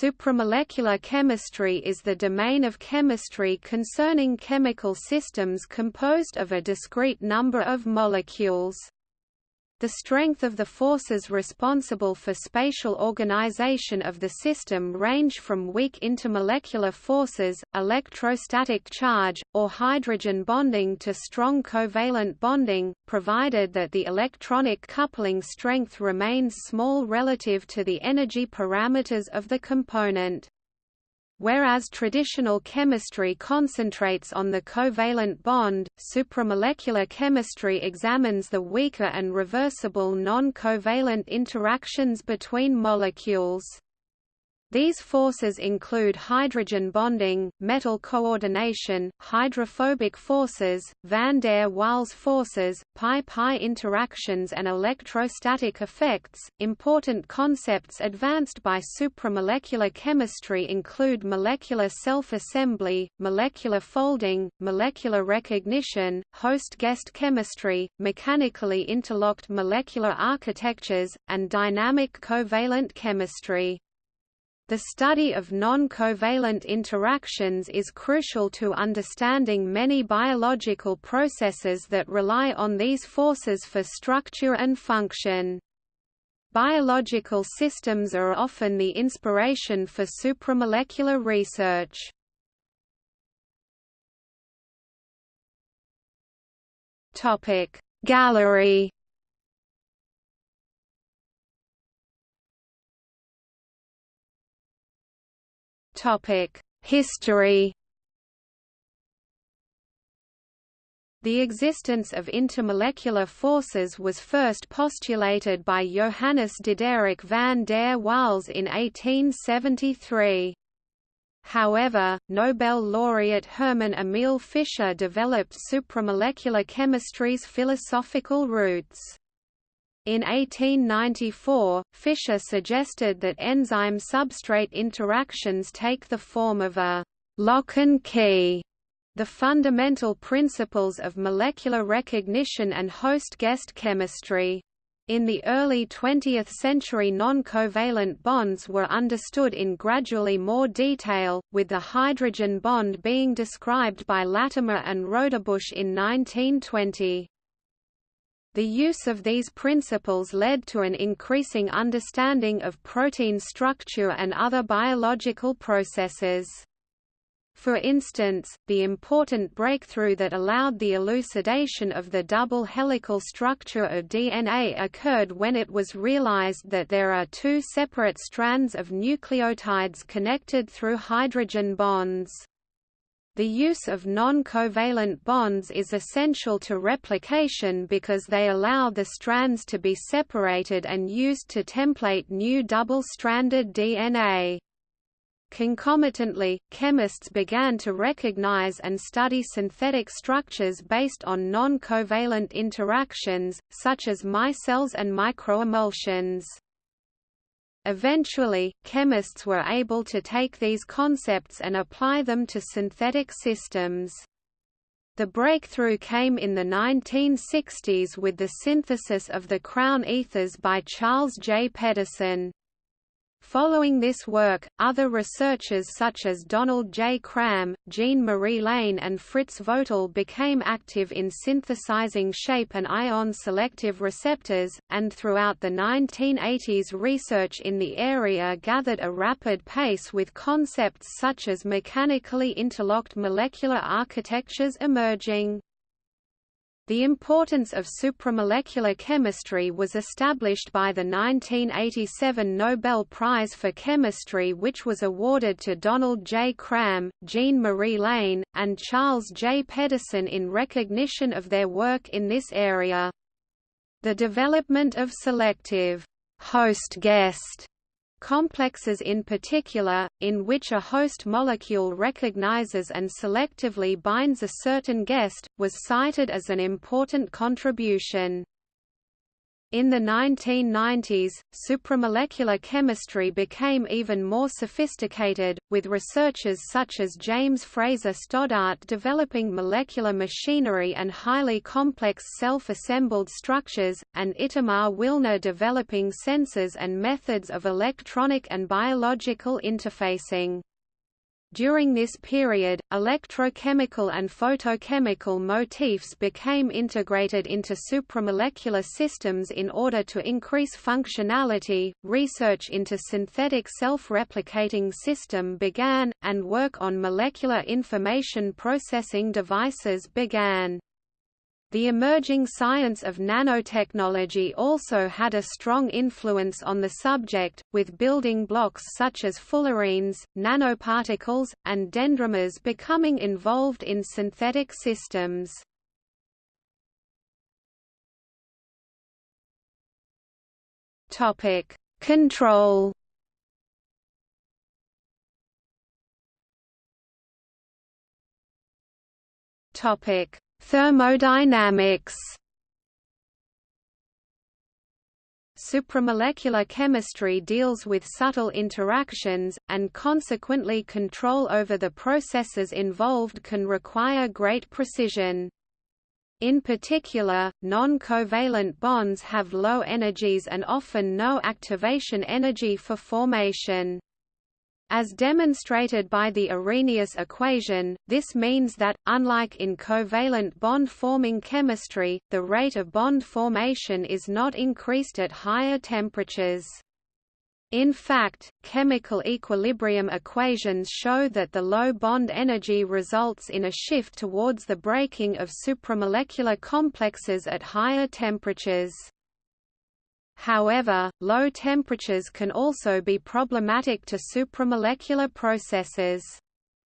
Supramolecular chemistry is the domain of chemistry concerning chemical systems composed of a discrete number of molecules. The strength of the forces responsible for spatial organization of the system range from weak intermolecular forces, electrostatic charge, or hydrogen bonding to strong covalent bonding, provided that the electronic coupling strength remains small relative to the energy parameters of the component. Whereas traditional chemistry concentrates on the covalent bond, supramolecular chemistry examines the weaker and reversible non-covalent interactions between molecules. These forces include hydrogen bonding, metal coordination, hydrophobic forces, van der Waals forces, pi-pi interactions and electrostatic effects. Important concepts advanced by supramolecular chemistry include molecular self-assembly, molecular folding, molecular recognition, host-guest chemistry, mechanically interlocked molecular architectures, and dynamic covalent chemistry. The study of non-covalent interactions is crucial to understanding many biological processes that rely on these forces for structure and function. Biological systems are often the inspiration for supramolecular research. Gallery History The existence of intermolecular forces was first postulated by Johannes Diderik van der Waals in 1873. However, Nobel laureate Hermann Emil Fischer developed supramolecular chemistry's philosophical roots. In 1894, Fischer suggested that enzyme-substrate interactions take the form of a «lock and key» the fundamental principles of molecular recognition and host-guest chemistry. In the early 20th century non-covalent bonds were understood in gradually more detail, with the hydrogen bond being described by Latimer and Rodebush in 1920. The use of these principles led to an increasing understanding of protein structure and other biological processes. For instance, the important breakthrough that allowed the elucidation of the double helical structure of DNA occurred when it was realized that there are two separate strands of nucleotides connected through hydrogen bonds. The use of non-covalent bonds is essential to replication because they allow the strands to be separated and used to template new double-stranded DNA. Concomitantly, chemists began to recognize and study synthetic structures based on non-covalent interactions, such as micelles and microemulsions. Eventually, chemists were able to take these concepts and apply them to synthetic systems. The breakthrough came in the 1960s with the synthesis of the crown ethers by Charles J. Pedersen. Following this work, other researchers such as Donald J. Cram, Jean-Marie Lehn and Fritz Vögtle became active in synthesizing shape and ion-selective receptors, and throughout the 1980s research in the area gathered a rapid pace with concepts such as mechanically interlocked molecular architectures emerging. The importance of supramolecular chemistry was established by the 1987 Nobel Prize for Chemistry which was awarded to Donald J. Cram, Jean-Marie Lehn, and Charles J. Pedersen in recognition of their work in this area. The development of selective host-guest complexes in particular, in which a host molecule recognizes and selectively binds a certain guest, was cited as an important contribution. In the 1990s, supramolecular chemistry became even more sophisticated, with researchers such as James Fraser Stoddart developing molecular machinery and highly complex self-assembled structures, and Itamar Willner developing sensors and methods of electronic and biological interfacing. During this period, electrochemical and photochemical motifs became integrated into supramolecular systems in order to increase functionality. Research into synthetic self-replicating system began, and work on molecular information processing devices began. The emerging science of nanotechnology also had a strong influence on the subject, with building blocks such as fullerenes, nanoparticles, and dendrimers becoming involved in synthetic systems. Control Topic: Thermodynamics Supramolecular chemistry deals with subtle interactions, and consequently control over the processes involved can require great precision. In particular, non-covalent bonds have low energies and often no activation energy for formation. As demonstrated by the Arrhenius equation, this means that, unlike in covalent bond-forming chemistry, the rate of bond formation is not increased at higher temperatures. In fact, chemical equilibrium equations show that the low bond energy results in a shift towards the breaking of supramolecular complexes at higher temperatures. However, low temperatures can also be problematic to supramolecular processes.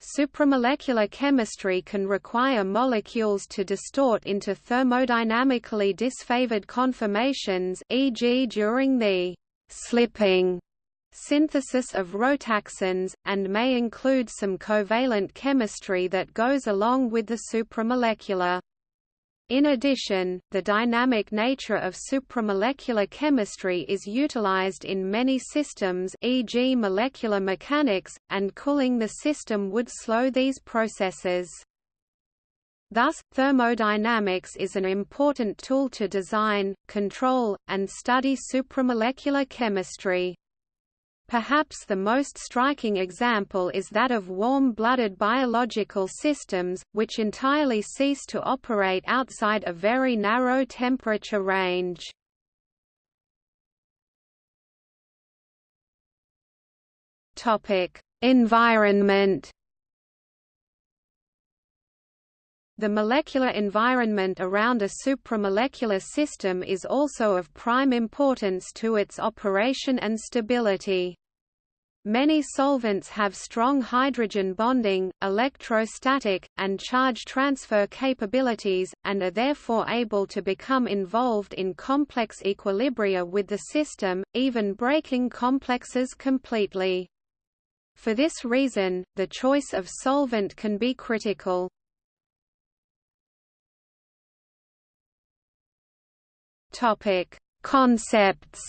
Supramolecular chemistry can require molecules to distort into thermodynamically disfavored conformations e.g. during the slipping synthesis of rotaxanes, and may include some covalent chemistry that goes along with the supramolecular. In addition, the dynamic nature of supramolecular chemistry is utilized in many systems e.g. molecular mechanics, and cooling the system would slow these processes. Thus, thermodynamics is an important tool to design, control, and study supramolecular chemistry. Perhaps the most striking example is that of warm-blooded biological systems, which entirely cease to operate outside a very narrow temperature range. Environment The molecular environment around a supramolecular system is also of prime importance to its operation and stability. Many solvents have strong hydrogen bonding, electrostatic, and charge transfer capabilities, and are therefore able to become involved in complex equilibria with the system, even breaking complexes completely. For this reason, the choice of solvent can be critical. Topic: Concepts.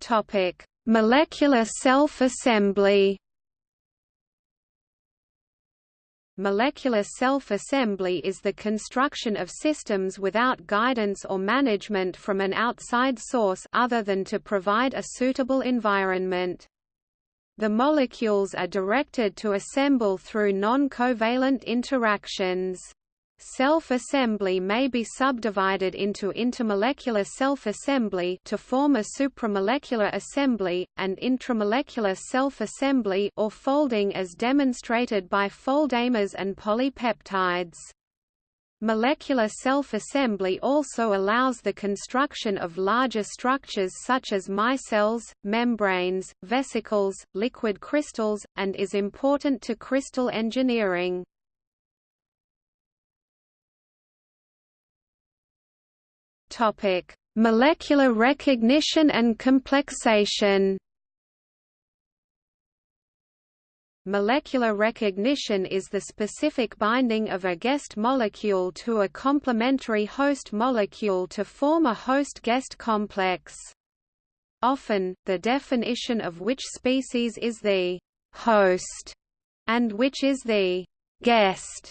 Topic: Molecular self-assembly. Molecular self-assembly is the construction of systems without guidance or management from an outside source other than to provide a suitable environment. The molecules are directed to assemble through non-covalent interactions. Self-assembly may be subdivided into intermolecular self-assembly to form a supramolecular assembly, and intramolecular self-assembly or folding as demonstrated by foldamers and polypeptides. Molecular self-assembly also allows the construction of larger structures such as micelles, membranes, vesicles, liquid crystals, and is important to crystal engineering. Molecular recognition and complexation Molecular recognition is the specific binding of a guest molecule to a complementary host molecule to form a host-guest complex. Often, the definition of which species is the host and which is the guest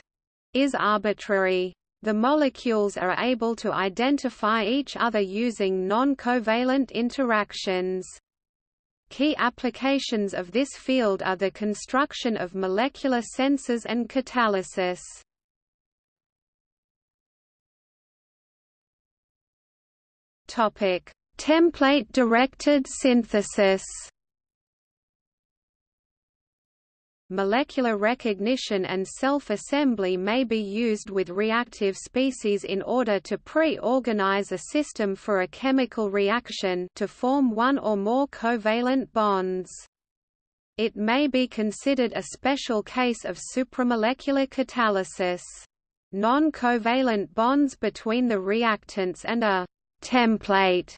is arbitrary. The molecules are able to identify each other using non-covalent interactions. Key applications of this field are the construction of molecular sensors and catalysis. Topic: Template-directed synthesis. Molecular recognition and self-assembly may be used with reactive species in order to pre-organize a system for a chemical reaction to form one or more covalent bonds. It may be considered a special case of supramolecular catalysis. Non-covalent bonds between the reactants and a template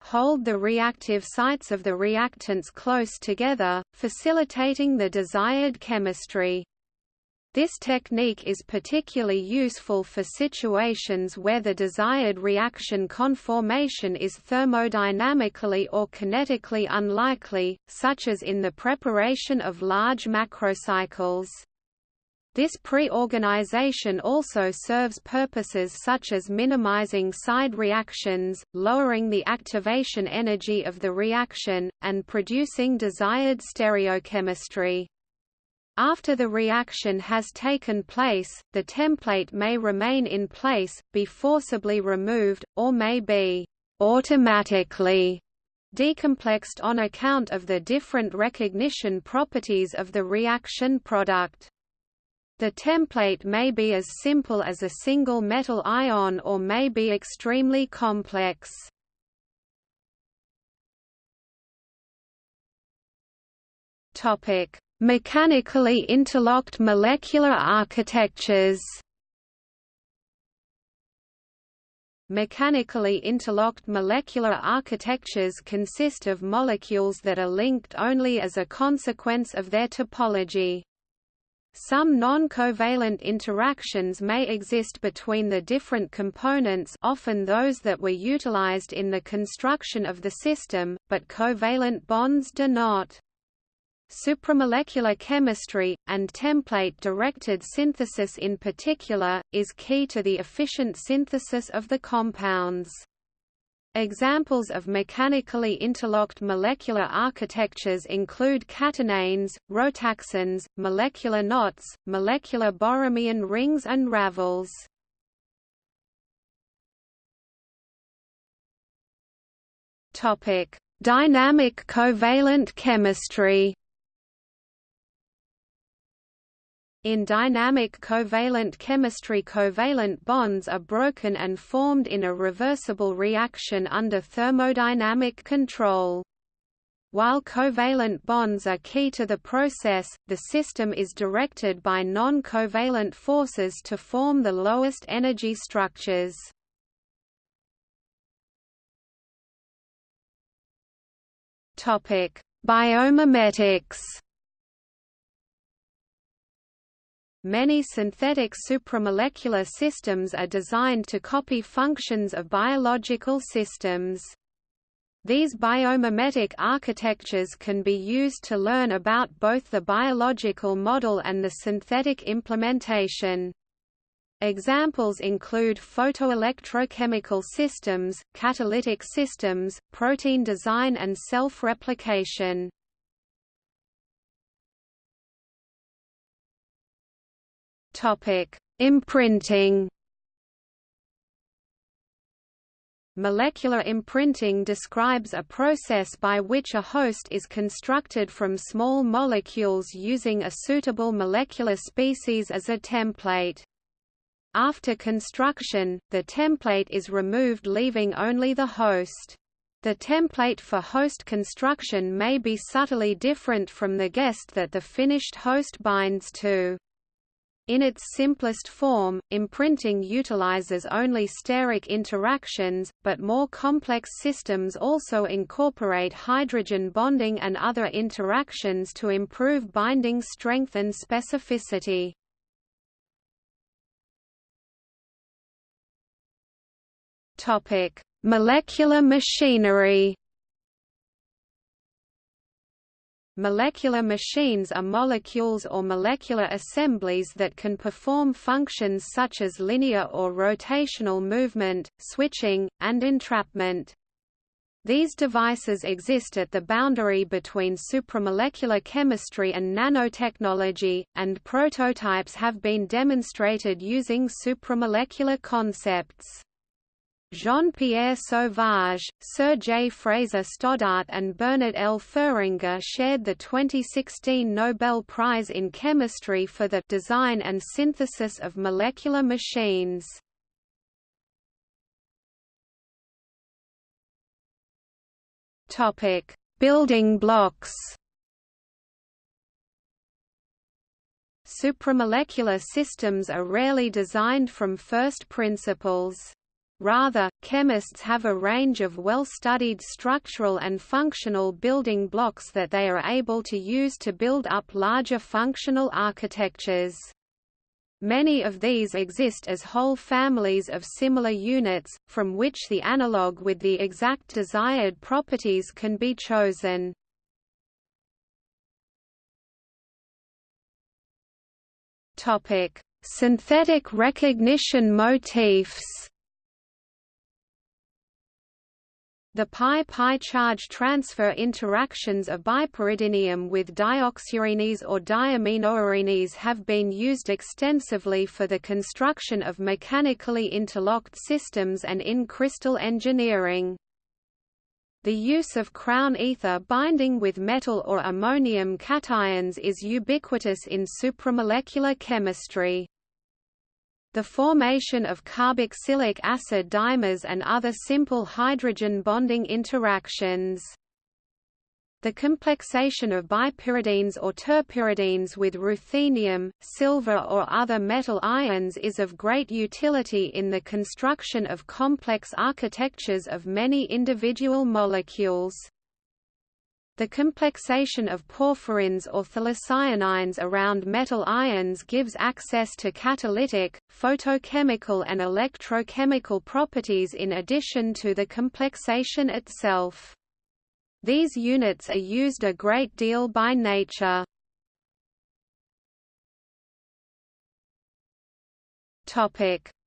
hold the reactive sites of the reactants close together, facilitating the desired chemistry. This technique is particularly useful for situations where the desired reaction conformation is thermodynamically or kinetically unlikely, such as in the preparation of large macrocycles. This pre-organization also serves purposes such as minimizing side reactions, lowering the activation energy of the reaction, and producing desired stereochemistry. After the reaction has taken place, the template may remain in place, be forcibly removed, or may be automatically decomplexed on account of the different recognition properties of the reaction product. The template may be as simple as a single metal ion or may be extremely complex. Topic: Mechanically interlocked molecular architectures. Mechanically interlocked molecular architectures consist of molecules that are linked only as a consequence of their topology. Some non-covalent interactions may exist between the different components often those that were utilized in the construction of the system, but covalent bonds do not. Supramolecular chemistry, and template-directed synthesis in particular, is key to the efficient synthesis of the compounds. Examples of mechanically interlocked molecular architectures include catenanes, rotaxanes, molecular knots, molecular Borromean rings and ravels. Dynamic covalent chemistry. In dynamic covalent chemistry covalent bonds are broken and formed in a reversible reaction under thermodynamic control. While covalent bonds are key to the process, the system is directed by non-covalent forces to form the lowest energy structures. Biomimetics Many synthetic supramolecular systems are designed to copy functions of biological systems. These biomimetic architectures can be used to learn about both the biological model and the synthetic implementation. Examples include photoelectrochemical systems, catalytic systems, protein design and self-replication. Imprinting. Molecular imprinting describes a process by which a host is constructed from small molecules using a suitable molecular species as a template. After construction, the template is removed leaving only the host. The template for host construction may be subtly different from the guest that the finished host binds to. In its simplest form, imprinting utilizes only steric interactions, but more complex systems also incorporate hydrogen bonding and other interactions to improve binding strength and specificity. Molecular machinery. Molecular machines are molecules or molecular assemblies that can perform functions such as linear or rotational movement, switching, and entrapment. These devices exist at the boundary between supramolecular chemistry and nanotechnology, and prototypes have been demonstrated using supramolecular concepts. Jean-Pierre Sauvage, Sir J. Fraser Stoddart and Bernard L. Feringa shared the 2016 Nobel Prize in Chemistry for the design and synthesis of molecular machines. Building blocks Supramolecular systems are rarely designed from first principles. Rather, chemists have a range of well-studied structural and functional building blocks that they are able to use to build up larger functional architectures. Many of these exist as whole families of similar units, from which the analog with the exact desired properties can be chosen. Synthetic recognition motifs The pi-pi charge transfer interactions of bipyridinium with dioxyarenes or diaminoarenes have been used extensively for the construction of mechanically interlocked systems and in crystal engineering. The use of crown ether binding with metal or ammonium cations is ubiquitous in supramolecular chemistry the formation of carboxylic acid dimers and other simple hydrogen bonding interactions. The complexation of bipyridines or terpyridines with ruthenium, silver or other metal ions is of great utility in the construction of complex architectures of many individual molecules. The complexation of porphyrins or phthalocyanines around metal ions gives access to catalytic, photochemical and electrochemical properties in addition to the complexation itself. These units are used a great deal by nature.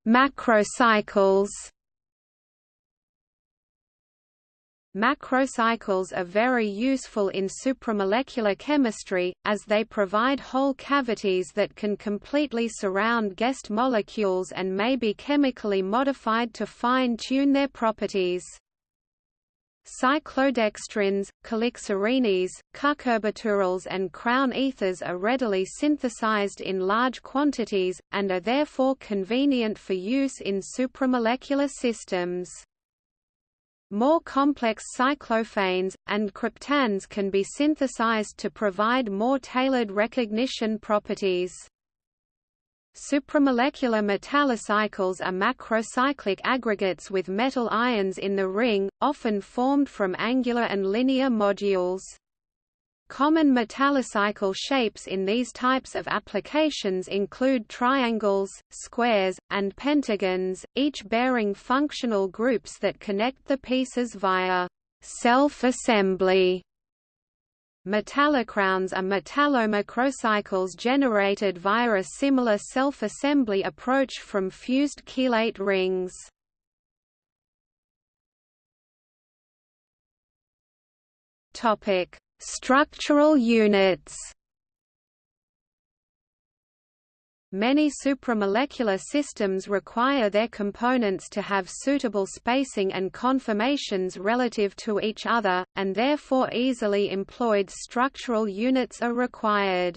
Macrocycles Macrocycles are very useful in supramolecular chemistry, as they provide whole cavities that can completely surround guest molecules and may be chemically modified to fine-tune their properties. Cyclodextrins, calixarenes, cucurbiturils and crown ethers are readily synthesized in large quantities, and are therefore convenient for use in supramolecular systems. More complex cyclophanes, and cryptands can be synthesized to provide more tailored recognition properties. Supramolecular metallocycles are macrocyclic aggregates with metal ions in the ring, often formed from angular and linear modules. Common metallocycle shapes in these types of applications include triangles, squares, and pentagons, each bearing functional groups that connect the pieces via self-assembly. Metallocrowns are metallomacrocycles generated via a similar self-assembly approach from fused chelate rings. Topic: Structural units Many supramolecular systems require their components to have suitable spacing and conformations relative to each other, and therefore easily employed structural units are required.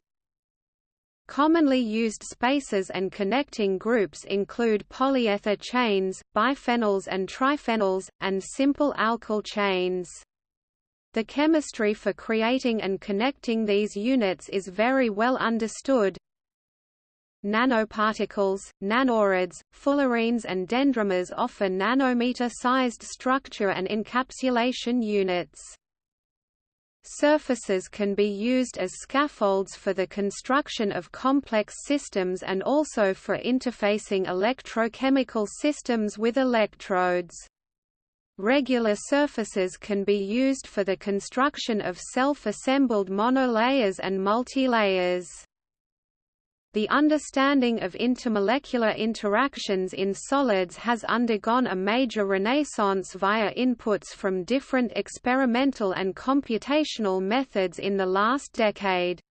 Commonly used spaces and connecting groups include polyether chains, biphenyls and triphenyls, and simple alkyl chains. The chemistry for creating and connecting these units is very well understood. nanoparticles, nanorods, fullerenes and dendrimers offer nanometer-sized structure and encapsulation units. Surfaces can be used as scaffolds for the construction of complex systems and also for interfacing electrochemical systems with electrodes. Regular surfaces can be used for the construction of self-assembled monolayers and multilayers. The understanding of intermolecular interactions in solids has undergone a major renaissance via inputs from different experimental and computational methods in the last decade.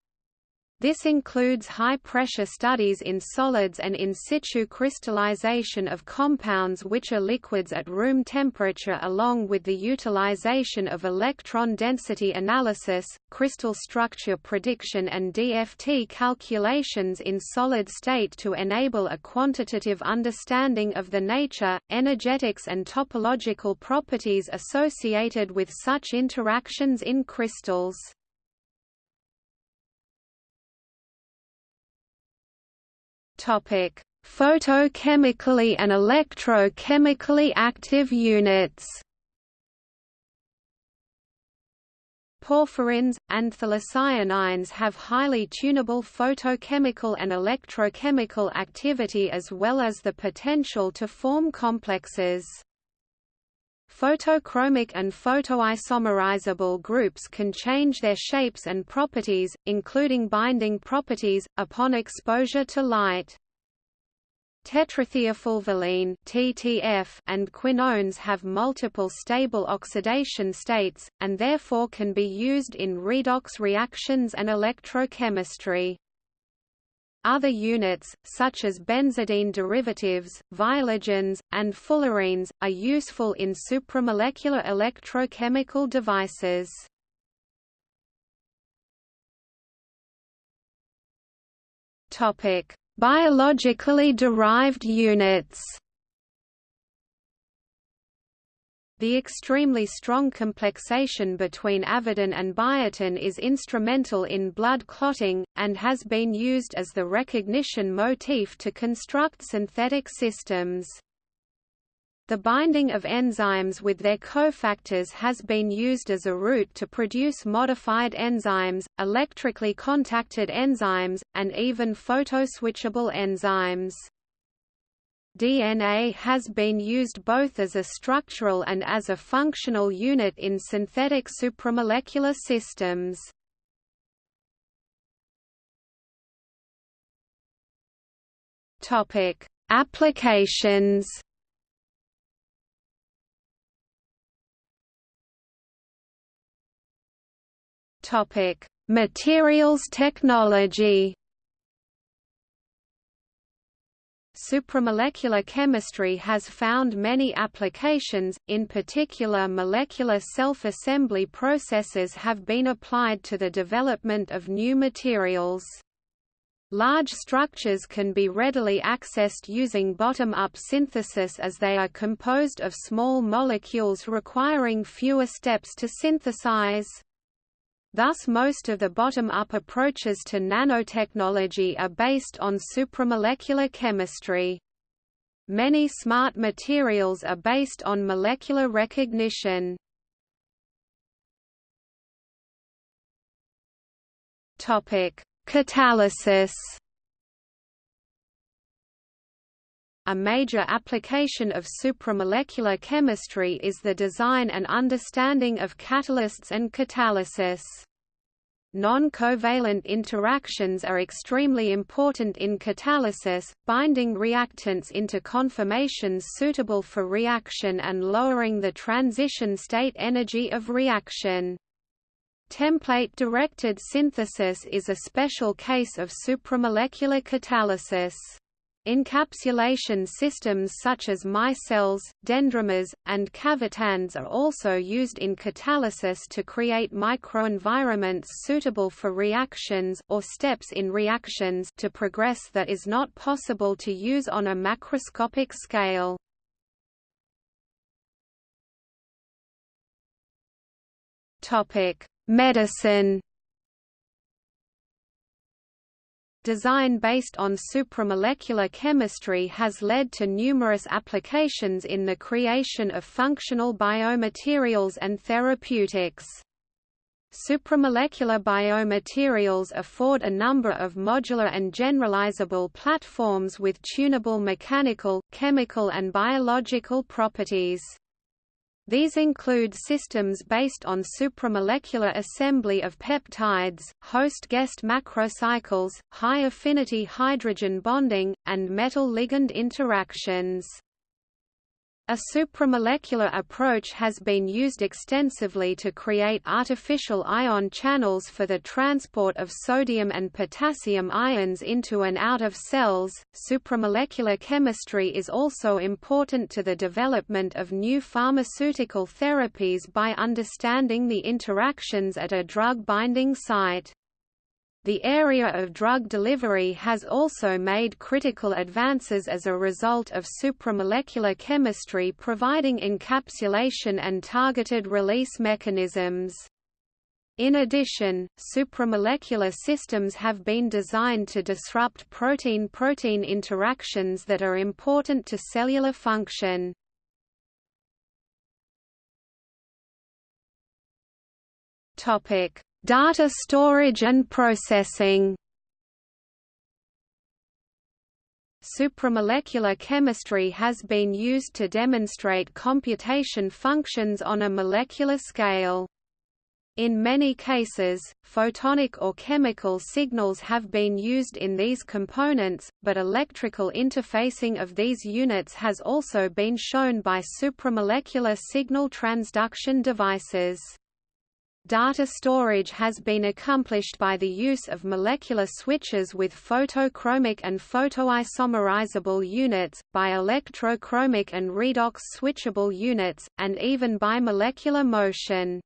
This includes high-pressure studies in solids and in situ crystallization of compounds which are liquids at room temperature along with the utilization of electron density analysis, crystal structure prediction and DFT calculations in solid state to enable a quantitative understanding of the nature, energetics and topological properties associated with such interactions in crystals. Topic: Photochemically and electrochemically active units. Porphyrins, and anthracyanines have highly tunable photochemical and electrochemical activity as well as the potential to form complexes. Photochromic and photoisomerizable groups can change their shapes and properties, including binding properties, upon exposure to light. Tetrathiafulvalene (TTF) and quinones have multiple stable oxidation states, and therefore can be used in redox reactions and electrochemistry. Other units, such as benzidine derivatives, viologens, and fullerenes, are useful in supramolecular electrochemical devices. Biologically derived units The extremely strong complexation between avidin and biotin is instrumental in blood clotting, and has been used as the recognition motif to construct synthetic systems. The binding of enzymes with their cofactors has been used as a route to produce modified enzymes, electrically contacted enzymes, and even photoswitchable enzymes. DNA has been used both as a structural and as a functional unit in synthetic supramolecular systems. Topic: Applications. Topic: Materials technology. Supramolecular chemistry has found many applications, in particular molecular self-assembly processes have been applied to the development of new materials. Large structures can be readily accessed using bottom-up synthesis as they are composed of small molecules requiring fewer steps to synthesize. Thus most of the bottom-up approaches to nanotechnology are based on supramolecular chemistry. Many smart materials are based on molecular recognition. Catalysis A major application of supramolecular chemistry is the design and understanding of catalysts and catalysis. Non-covalent interactions are extremely important in catalysis, binding reactants into conformations suitable for reaction and lowering the transition state energy of reaction. Template-directed synthesis is a special case of supramolecular catalysis. Encapsulation systems such as micelles, dendrimers, and cavitands are also used in catalysis to create microenvironments suitable for reactions or steps in reactions to progress that is not possible to use on a macroscopic scale. Medicine Design based on supramolecular chemistry has led to numerous applications in the creation of functional biomaterials and therapeutics. Supramolecular biomaterials afford a number of modular and generalizable platforms with tunable mechanical, chemical and biological properties. These include systems based on supramolecular assembly of peptides, host-guest macrocycles, high-affinity hydrogen bonding, and metal-ligand interactions. A supramolecular approach has been used extensively to create artificial ion channels for the transport of sodium and potassium ions into and out of cells. Supramolecular chemistry is also important to the development of new pharmaceutical therapies by understanding the interactions at a drug binding site. The area of drug delivery has also made critical advances as a result of supramolecular chemistry providing encapsulation and targeted release mechanisms. In addition, supramolecular systems have been designed to disrupt protein-protein interactions that are important to cellular function. Topic: Data storage and processing Supramolecular chemistry has been used to demonstrate computation functions on a molecular scale. In many cases, photonic or chemical signals have been used in these components, but electrical interfacing of these units has also been shown by supramolecular signal transduction devices. Data storage has been accomplished by the use of molecular switches with photochromic and photoisomerizable units, by electrochromic and redox switchable units, and even by molecular motion.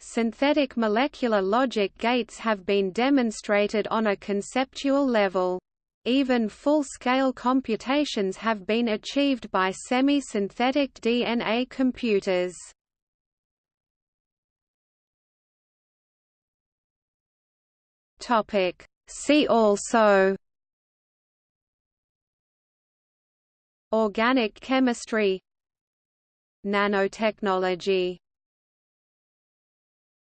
Synthetic molecular logic gates have been demonstrated on a conceptual level. Even full-scale computations have been achieved by semi-synthetic DNA computers. Topic. See also Organic chemistry Nanotechnology